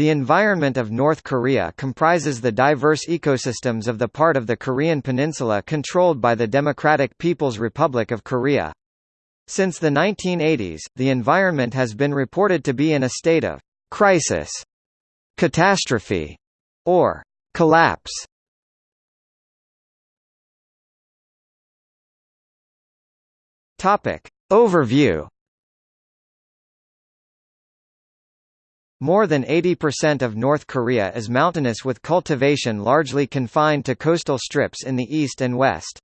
The environment of North Korea comprises the diverse ecosystems of the part of the Korean peninsula controlled by the Democratic People's Republic of Korea. Since the 1980s, the environment has been reported to be in a state of crisis, catastrophe, or collapse. Topic. Overview More than 80% of North Korea is mountainous with cultivation largely confined to coastal strips in the east and west.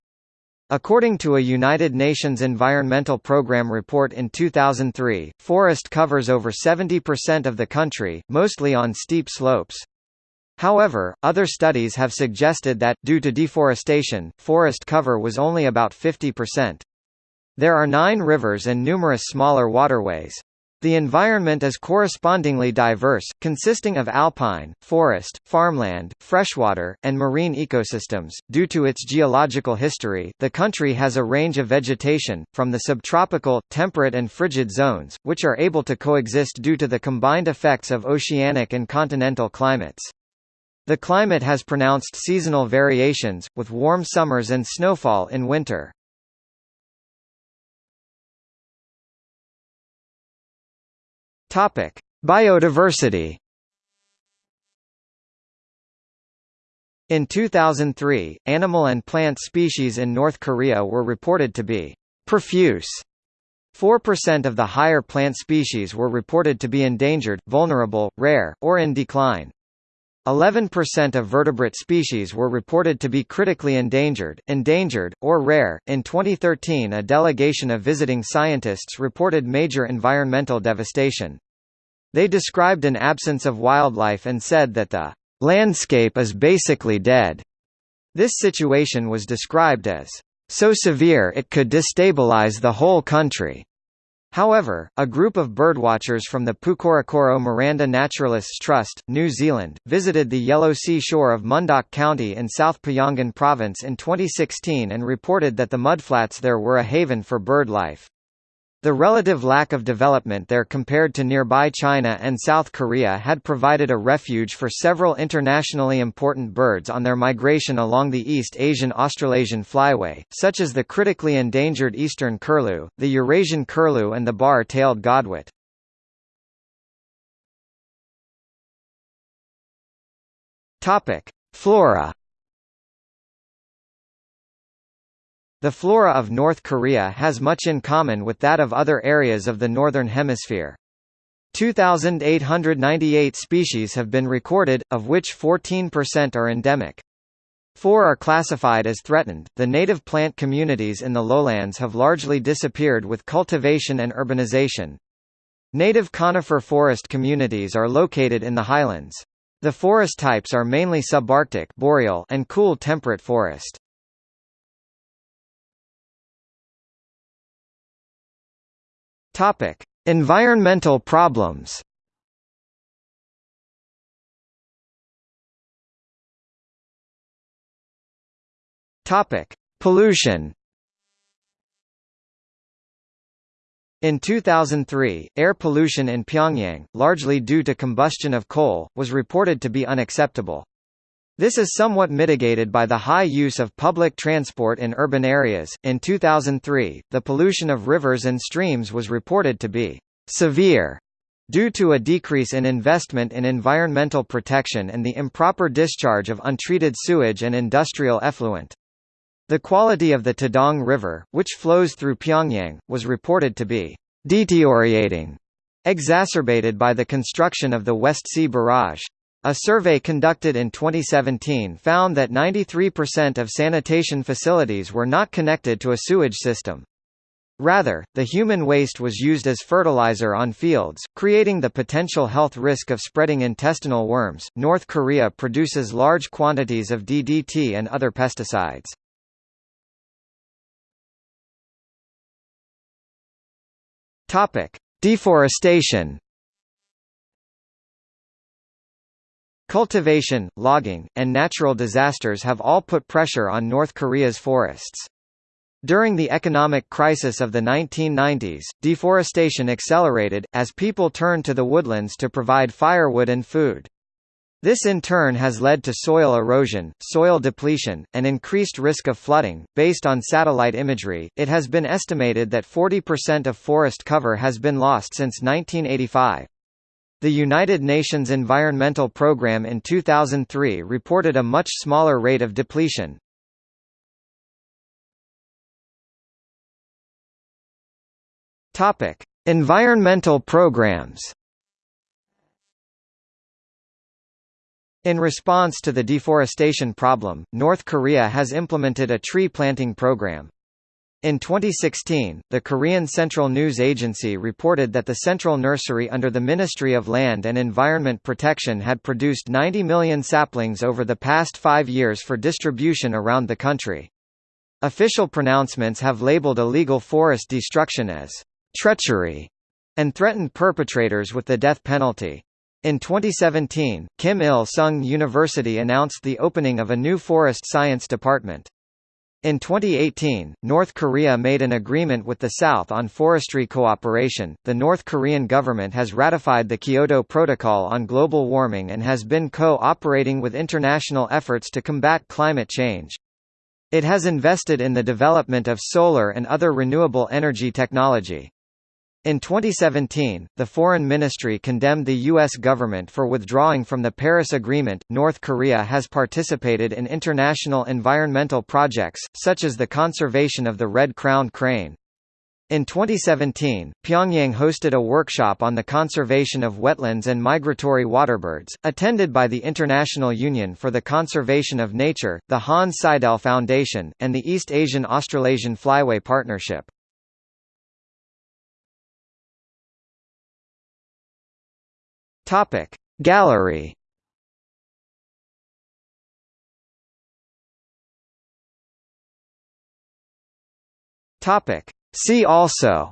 According to a United Nations Environmental Programme report in 2003, forest covers over 70% of the country, mostly on steep slopes. However, other studies have suggested that, due to deforestation, forest cover was only about 50%. There are nine rivers and numerous smaller waterways. The environment is correspondingly diverse, consisting of alpine, forest, farmland, freshwater, and marine ecosystems. Due to its geological history, the country has a range of vegetation, from the subtropical, temperate, and frigid zones, which are able to coexist due to the combined effects of oceanic and continental climates. The climate has pronounced seasonal variations, with warm summers and snowfall in winter. Topic: Biodiversity. In 2003, animal and plant species in North Korea were reported to be profuse. 4% of the higher plant species were reported to be endangered, vulnerable, rare, or in decline. 11% of vertebrate species were reported to be critically endangered, endangered, or rare. In 2013, a delegation of visiting scientists reported major environmental devastation. They described an absence of wildlife and said that the landscape is basically dead. This situation was described as so severe it could destabilize the whole country. However, a group of birdwatchers from the Pukorokoro Miranda Naturalists Trust, New Zealand, visited the Yellow Sea shore of Mundok County in South Pyongan Province in 2016 and reported that the mudflats there were a haven for bird life. The relative lack of development there compared to nearby China and South Korea had provided a refuge for several internationally important birds on their migration along the East Asian-Australasian flyway, such as the critically endangered eastern curlew, the Eurasian curlew and the bar-tailed godwit. Flora The flora of North Korea has much in common with that of other areas of the Northern Hemisphere. 2,898 species have been recorded, of which 14% are endemic. Four are classified as threatened. The native plant communities in the lowlands have largely disappeared with cultivation and urbanization. Native conifer forest communities are located in the highlands. The forest types are mainly subarctic boreal and cool temperate forest. Topic: Environmental problems. Topic: Pollution. In 2003, air pollution in Pyongyang, largely due to combustion of coal, was reported to be unacceptable. This is somewhat mitigated by the high use of public transport in urban areas. In 2003, the pollution of rivers and streams was reported to be severe due to a decrease in investment in environmental protection and the improper discharge of untreated sewage and industrial effluent. The quality of the Taedong River, which flows through Pyongyang, was reported to be deteriorating, exacerbated by the construction of the West Sea Barrage. A survey conducted in 2017 found that 93% of sanitation facilities were not connected to a sewage system. Rather, the human waste was used as fertilizer on fields, creating the potential health risk of spreading intestinal worms. North Korea produces large quantities of DDT and other pesticides. Topic: Deforestation. Cultivation, logging, and natural disasters have all put pressure on North Korea's forests. During the economic crisis of the 1990s, deforestation accelerated, as people turned to the woodlands to provide firewood and food. This in turn has led to soil erosion, soil depletion, and increased risk of flooding. Based on satellite imagery, it has been estimated that 40% of forest cover has been lost since 1985. The United Nations Environmental Programme in 2003 reported a much smaller rate of depletion. Topic: Environmental programs. In response to the deforestation problem, North Korea has implemented a tree planting program. In 2016, the Korean Central News Agency reported that the Central Nursery under the Ministry of Land and Environment Protection had produced 90 million saplings over the past five years for distribution around the country. Official pronouncements have labeled illegal forest destruction as treachery and threatened perpetrators with the death penalty. In 2017, Kim Il-sung University announced the opening of a new forest science department. In 2018, North Korea made an agreement with the South on forestry cooperation. The North Korean government has ratified the Kyoto Protocol on global warming and has been co-operating with international efforts to combat climate change. It has invested in the development of solar and other renewable energy technology. In 2017, the Foreign Ministry condemned the U.S. government for withdrawing from the Paris Agreement. North Korea has participated in international environmental projects, such as the conservation of the red crowned crane. In 2017, Pyongyang hosted a workshop on the conservation of wetlands and migratory waterbirds, attended by the International Union for the Conservation of Nature, the Hanns Seidel Foundation, and the East Asian Australasian Flyway Partnership. Topic. Gallery. Topic. See also.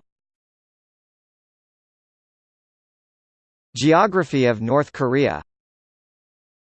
Geography of North Korea